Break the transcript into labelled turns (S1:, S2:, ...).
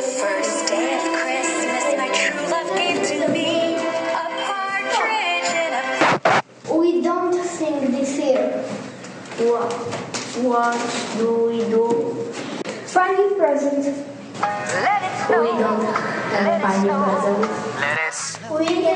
S1: The first day of Christmas, my true love gave to me
S2: We don't sing this year.
S3: What, what do we do?
S2: Funny presents.
S1: Let it snow.
S3: We don't have funny presents.
S4: Let us
S2: We